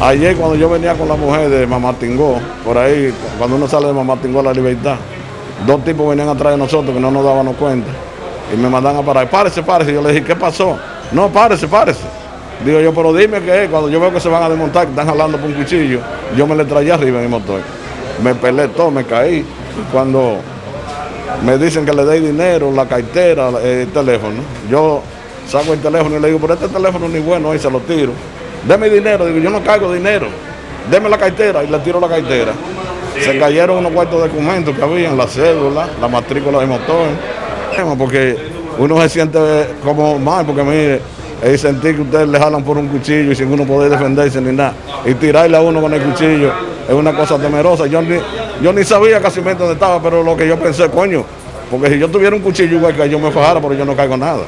Ayer cuando yo venía con la mujer de Mamatingó, por ahí, cuando uno sale de Mamatingó a la libertad, dos tipos venían atrás de nosotros que no nos dábamos cuenta y me mandan a parar. Párese, párese. Yo le dije, ¿qué pasó? No, párese, párese. Digo yo, pero dime qué es. Cuando yo veo que se van a desmontar, que están jalando por un cuchillo, yo me le traía arriba en el motor. Me pelé todo, me caí. Cuando me dicen que le dé dinero, la cartera, el teléfono, yo saco el teléfono y le digo, pero este teléfono ni bueno, y se lo tiro. Deme dinero, digo, yo no cargo dinero. Deme la cartera y le tiro la cartera. Se cayeron unos cuartos documentos que habían, la cédula, la matrícula de motor. Porque uno se siente como mal, porque mire, es sentir que ustedes le jalan por un cuchillo y sin uno poder defenderse ni nada. Y tirarle a uno con el cuchillo es una cosa temerosa. Yo ni, yo ni sabía casi dónde estaba, pero lo que yo pensé, coño, porque si yo tuviera un cuchillo igual que yo me fajara, pero yo no caigo nada.